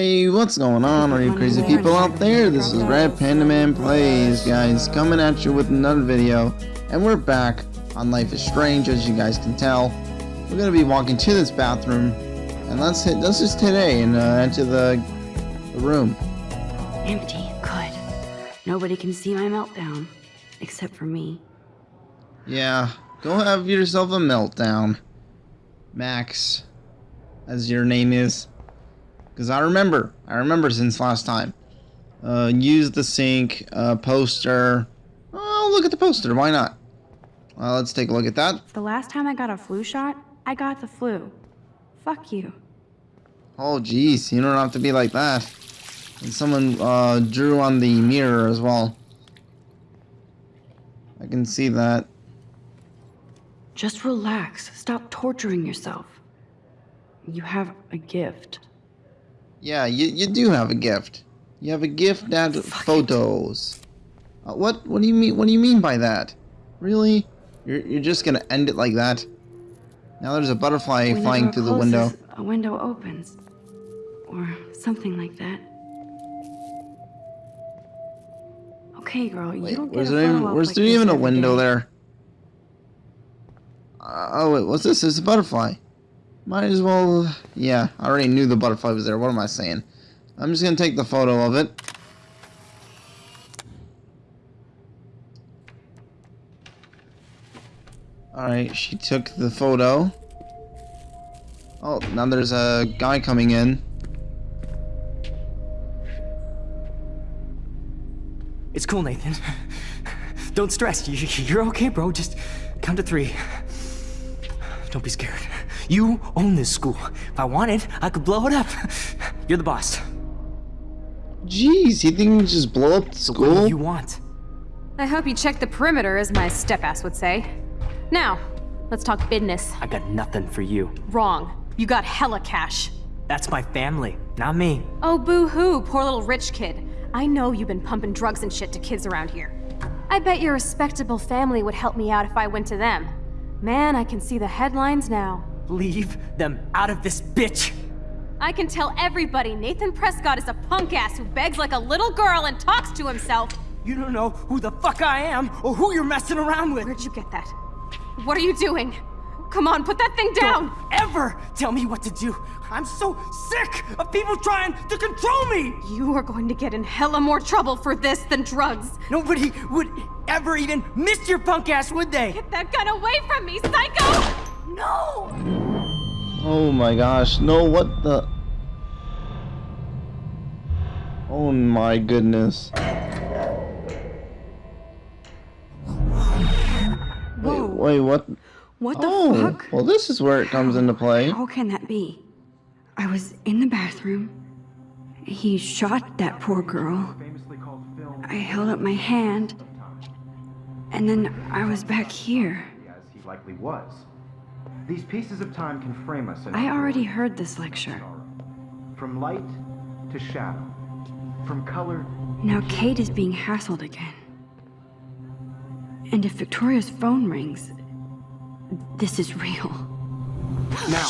Hey, what's going on, all you crazy people out there? This is Red Panda Man Plays, guys, coming at you with another video. And we're back on Life is Strange, as you guys can tell. We're gonna be walking to this bathroom, and let's hit, let's just hit A and uh, enter the, the room. Empty. Good. Nobody can see my meltdown. Except for me. Yeah, go have yourself a meltdown. Max, as your name is. Because I remember, I remember since last time. Uh, use the sink, uh, poster. Oh, look at the poster, why not? Well, let's take a look at that. The last time I got a flu shot, I got the flu. Fuck you. Oh, jeez, you don't have to be like that. And someone uh, drew on the mirror as well. I can see that. Just relax. Stop torturing yourself. You have a gift. Yeah, you, you do have a gift. You have a gift that Fuck photos. Uh, what what do you mean what do you mean by that? Really? You're you're just gonna end it like that? Now there's a butterfly When flying through the window. A window opens. Or something like that. Okay, girl, you Wait, don't get where's a there even, where's like there even a window day. there? Uh, oh wait, what's this? It's a butterfly. Might as well. Yeah, I already knew the butterfly was there. What am I saying? I'm just gonna take the photo of it. Alright, she took the photo. Oh, now there's a guy coming in. It's cool, Nathan. Don't stress. You- You're okay, bro. Just count to three. Don't be scared. You own this school. If I wanted, I could blow it up. You're the boss. Jeez, you think you can just blow up the What school? do you want? I hope you checked the perimeter, as my step-ass would say. Now, let's talk business. I got nothing for you. Wrong. You got hella cash. That's my family, not me. Oh, boo-hoo, poor little rich kid. I know you've been pumping drugs and shit to kids around here. I bet your respectable family would help me out if I went to them. Man, I can see the headlines now. Leave them out of this bitch. I can tell everybody Nathan Prescott is a punk ass who begs like a little girl and talks to himself. You don't know who the fuck I am or who you're messing around with. Where'd you get that? What are you doing? Come on, put that thing down! Don't ever tell me what to do. I'm so sick of people trying to control me. You are going to get in hella more trouble for this than drugs. Nobody would ever even miss your punk ass, would they? Get that gun away from me, psycho! No! Oh my gosh, no, what the? Oh my goodness. Wait, wait, what? What the Oh, fuck? well this is where it comes into play. How can that be? I was in the bathroom. He shot that poor girl. I held up my hand. And then I was back here. as he likely was. These pieces of time can frame us I already heard this lecture. From light to shadow. From color Now Kate is being hassled again. And if Victoria's phone rings, this is real. Now,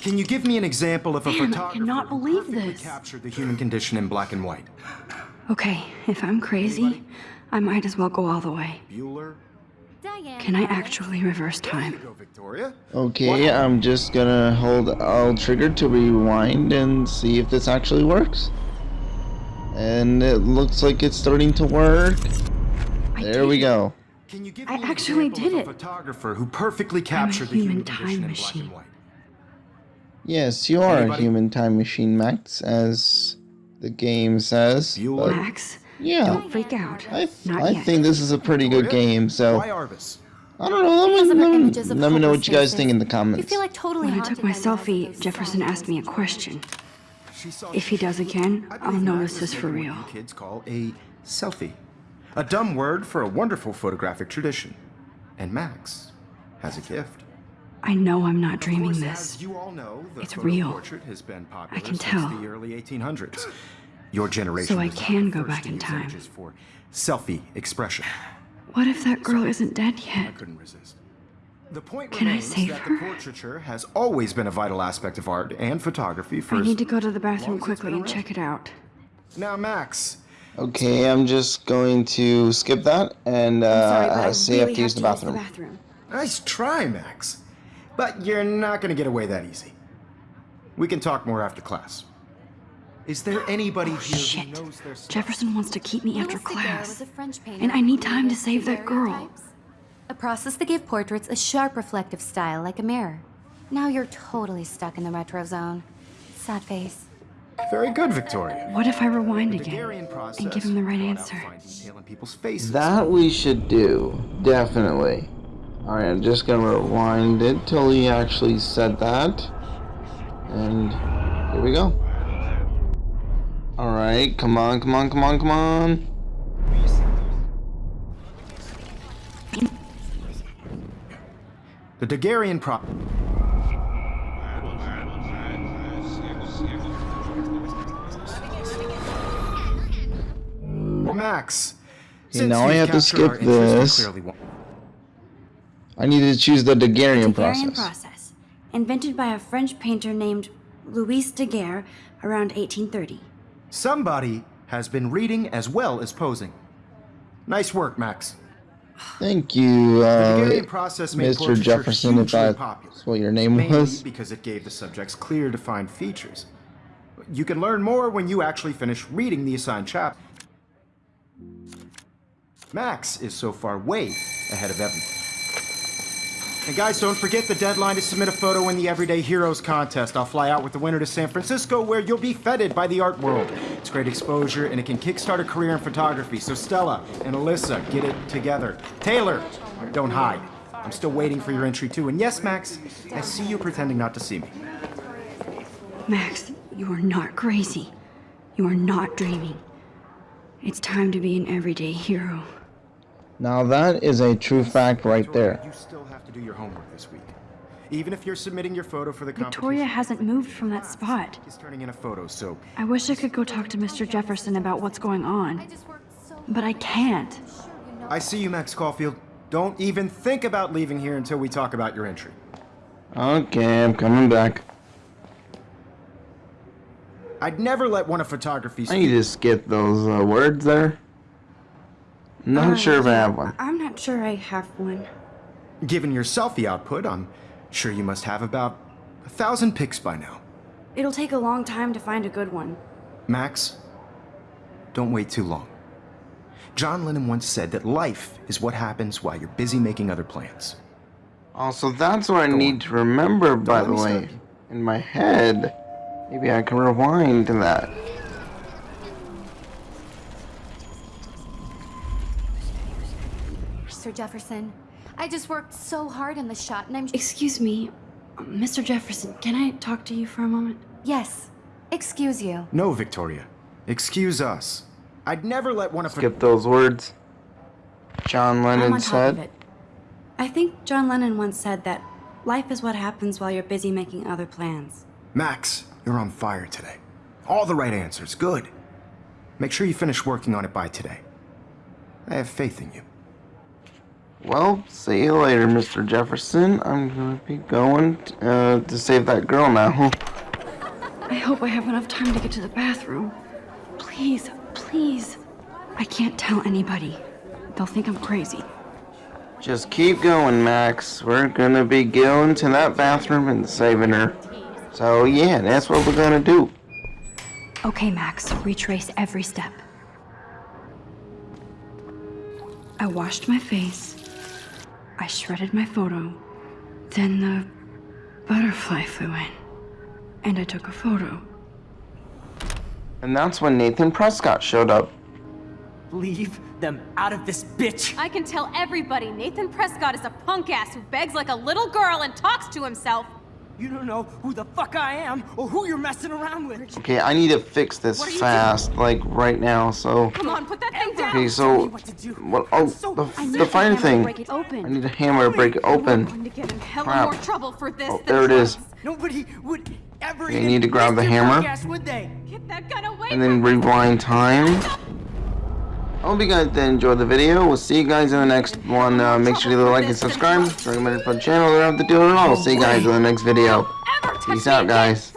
can you give me an example of a Man, I cannot believe this. captured the human condition in black and white? Okay, if I'm crazy, I might as well go all the way. Bueller? Can I actually reverse time? Okay, I'm just gonna hold L trigger to rewind and see if this actually works. And it looks like it's starting to work. There we go. Can you give I me an actually did of a it. photographer who perfectly captured the human human time condition in black machine. and white? Yes, you are a human time machine, Max, as the game says. Bueller? but Max, yeah, don't freak out. I, Not I yet. think this is a pretty good game, so Why Arbus? I don't know. Let me, let me, let me know what you guys think in the You comments. feel like totally When I took my by the lights of selfie, Jefferson asked me a question. If he does again, I I'll believe know this is for real. kids call a selfie. A dumb word for a wonderful photographic tradition. And Max has a gift. I know I'm not dreaming course, this. As you all know, the It's real. portrait has been popular can tell. the early 1800s. Your generation So I can go back in time. for selfie expression. What if that girl isn't dead yet? I yet? couldn't resist. The point Can I remains save that her? the portraiture has always been a vital aspect of art and photography for I as need to go to the long bathroom as it's quickly been and around. check it out. Now, Max, Okay, I'm just going to skip that and I'm sorry, uh, but I say I really have to use the bathroom. bathroom. nice try, Max. But you're not gonna get away that easy. We can talk more after class. Is there anybody oh, here Shit. who knows their stuff? Jefferson wants to keep me after class. a French And I need time to save that girl. daguerreotypes. A process that gave portraits a sharp reflective style like a mirror. Now you're totally stuck in the retro zone. Sad face. Very good, Victoria. What if I rewind again process and give him the right answer? fine detail in people's faces. That we should do, definitely. Alright, I'm just gonna rewind it till he actually said that. And here we go. Alright, come on, come on, come on, come on. The Daguerrean pro. Max. Okay, since now I you've to skip this. I need to choose the Daguerrean Daguerrean process. process, invented by a French painter named Louis Daguerre around 1830. Somebody has been reading as well as posing. Nice work, Max. Thank you, uh, Mr. Jefferson, if that's what your name mainly was. because it gave the subjects clear, defined features. You can learn more when you actually finish reading the assigned chapter. Max is so far way ahead of everyone. And guys, don't forget the deadline to submit a photo in the Everyday Heroes contest. I'll fly out with the winner to San Francisco where you'll be feted by the art world. It's great exposure and it can kickstart a career in photography. So Stella and Alyssa, get it together. Taylor, don't hide. I'm still waiting for your entry too. And yes, Max, I see you pretending not to see me. Max, you are not crazy. You are not dreaming. It's time to be an everyday hero. Now that is a true fact right there. You still have to do your homework this week. Even if you're submitting your photo for the Victoria hasn't moved from that spot. is turning in a photo, so I wish I could go talk to Mr. Jefferson about what's going on, just worked so but I can't. I'm sure you know I see you, Max Caulfield. Don't even think about leaving here until we talk about your entry. Okay, I'm coming back. I'd never let one of photography's I need to skip those uh, words there. Not Uh, sure if I have one. I'm not sure I have one. Given your selfie output, I'm sure you must have about a thousand pics by now. It'll take a long time to find a good one. Max, don't wait too long. John Lennon once said that life is what happens while you're busy making other plans. Also, that's what I Go need on. to remember, by let the way. In my head. Maybe I can rewind to that. Mr. Jefferson. I just worked so hard on the shot and I'm Excuse me, Mr. Jefferson, can I talk to you for a moment? Yes. Excuse you. No, Victoria. Excuse us. I'd never let one of Skip those words. John I'm Lennon on top of said. it. I think John Lennon once said that life is what happens while you're busy making other plans. Max, you're on fire today. All the right answers. Good. Make sure you finish working on it by today. I have faith in you. Well, see you later, Mr. Jefferson. I'm gonna be going uh, to save that girl now. I hope I have enough time to get to the bathroom. Please, please. I can't tell anybody. They'll think I'm crazy. Just keep going, Max. We're gonna be going to that bathroom and saving her. So yeah, that's what we're gonna do. Okay, Max, retrace every step. I washed my face. I shredded my photo. Then the butterfly flew in. And I took a photo. And that's when Nathan Prescott showed up. Leave them out of this bitch. I can tell everybody Nathan Prescott is a punk ass who begs like a little girl and talks to himself. You don't know who the fuck I am or who you're messing around with. Okay, I need to fix this What are you fast, like right now. So Come on, put that thing down. okay, so what to do. what? Oh, So- the, I need the fine thing. break it open. I need a hammer to break it I'm open. going to get in hella Crap. more trouble for this Oh, there it is. Nobody would ever You even need to grab the hammer. podcast, would they? Get that gun away And then rewind time. Hope you guys did enjoy the video. We'll see you guys in the next one. Uh, make sure you like and subscribe. It's recommended for the channel. Don't have to do it at all. See you guys in the next video. Peace out, guys.